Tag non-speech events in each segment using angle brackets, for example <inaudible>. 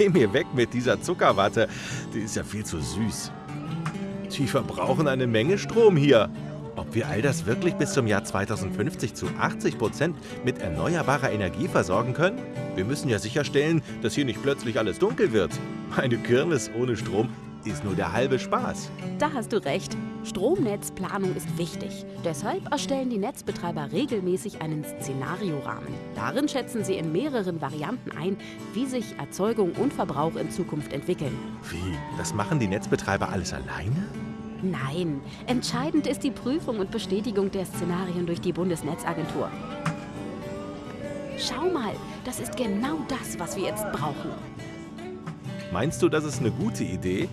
Geh mir weg mit dieser Zuckerwatte. Die ist ja viel zu süß. Die verbrauchen eine Menge Strom hier. Ob wir all das wirklich bis zum Jahr 2050 zu 80 Prozent mit erneuerbarer Energie versorgen können? Wir müssen ja sicherstellen, dass hier nicht plötzlich alles dunkel wird. Eine Kirmes ohne Strom ist nur der halbe Spaß. Da hast du recht. Stromnetzplanung ist wichtig. Deshalb erstellen die Netzbetreiber regelmäßig einen Szenariorahmen. Darin schätzen sie in mehreren Varianten ein, wie sich Erzeugung und Verbrauch in Zukunft entwickeln. Wie? Das machen die Netzbetreiber alles alleine? Nein, entscheidend ist die Prüfung und Bestätigung der Szenarien durch die Bundesnetzagentur. Schau mal, das ist genau das, was wir jetzt brauchen. Meinst du, das ist eine gute Idee?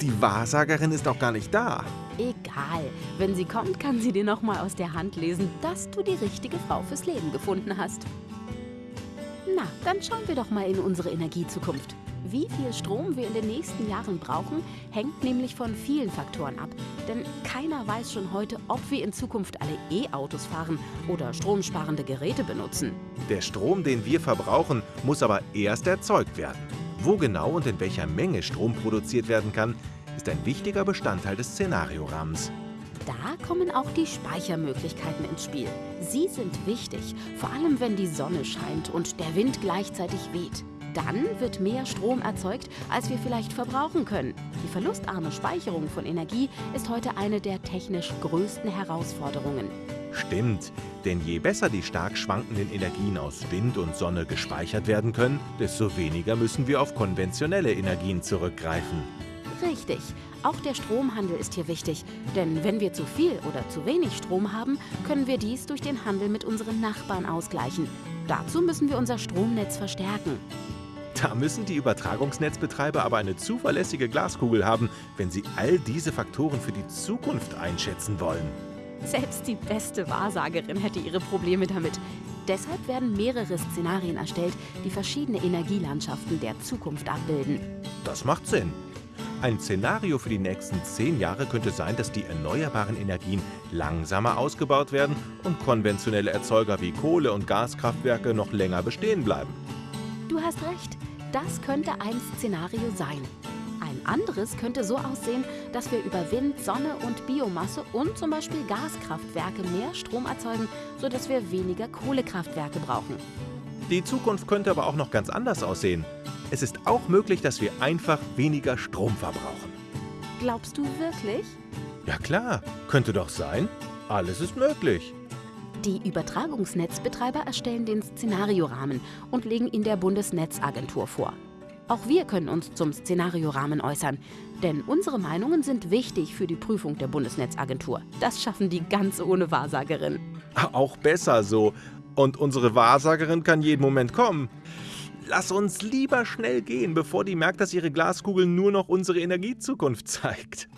Die Wahrsagerin ist doch gar nicht da. Egal, wenn sie kommt, kann sie dir noch mal aus der Hand lesen, dass du die richtige Frau fürs Leben gefunden hast. Na, dann schauen wir doch mal in unsere Energiezukunft. Wie viel Strom wir in den nächsten Jahren brauchen, hängt nämlich von vielen Faktoren ab. Denn keiner weiß schon heute, ob wir in Zukunft alle E-Autos fahren oder stromsparende Geräte benutzen. Der Strom, den wir verbrauchen, muss aber erst erzeugt werden. Wo genau und in welcher Menge Strom produziert werden kann, ist ein wichtiger Bestandteil des Szenariorahmens. Da kommen auch die Speichermöglichkeiten ins Spiel. Sie sind wichtig, vor allem wenn die Sonne scheint und der Wind gleichzeitig weht. Dann wird mehr Strom erzeugt, als wir vielleicht verbrauchen können. Die verlustarme Speicherung von Energie ist heute eine der technisch größten Herausforderungen. Stimmt, denn je besser die stark schwankenden Energien aus Wind und Sonne gespeichert werden können, desto weniger müssen wir auf konventionelle Energien zurückgreifen. Richtig. Auch der Stromhandel ist hier wichtig. Denn wenn wir zu viel oder zu wenig Strom haben, können wir dies durch den Handel mit unseren Nachbarn ausgleichen. Dazu müssen wir unser Stromnetz verstärken. Da müssen die Übertragungsnetzbetreiber aber eine zuverlässige Glaskugel haben, wenn sie all diese Faktoren für die Zukunft einschätzen wollen. Selbst die beste Wahrsagerin hätte ihre Probleme damit. Deshalb werden mehrere Szenarien erstellt, die verschiedene Energielandschaften der Zukunft abbilden. Das macht Sinn. Ein Szenario für die nächsten zehn Jahre könnte sein, dass die erneuerbaren Energien langsamer ausgebaut werden und konventionelle Erzeuger wie Kohle- und Gaskraftwerke noch länger bestehen bleiben. Du hast recht, das könnte ein Szenario sein. Anderes könnte so aussehen, dass wir über Wind, Sonne und Biomasse und zum Beispiel Gaskraftwerke mehr Strom erzeugen, sodass wir weniger Kohlekraftwerke brauchen. Die Zukunft könnte aber auch noch ganz anders aussehen. Es ist auch möglich, dass wir einfach weniger Strom verbrauchen. Glaubst du wirklich? Ja klar, könnte doch sein. Alles ist möglich. Die Übertragungsnetzbetreiber erstellen den Szenariorahmen und legen ihn der Bundesnetzagentur vor. Auch wir können uns zum Szenariorahmen äußern, denn unsere Meinungen sind wichtig für die Prüfung der Bundesnetzagentur. Das schaffen die ganz ohne Wahrsagerin. <laughs> Auch besser so. Und unsere Wahrsagerin kann jeden Moment kommen. Lass uns lieber schnell gehen, bevor die merkt, dass ihre Glaskugel nur noch unsere Energiezukunft zeigt.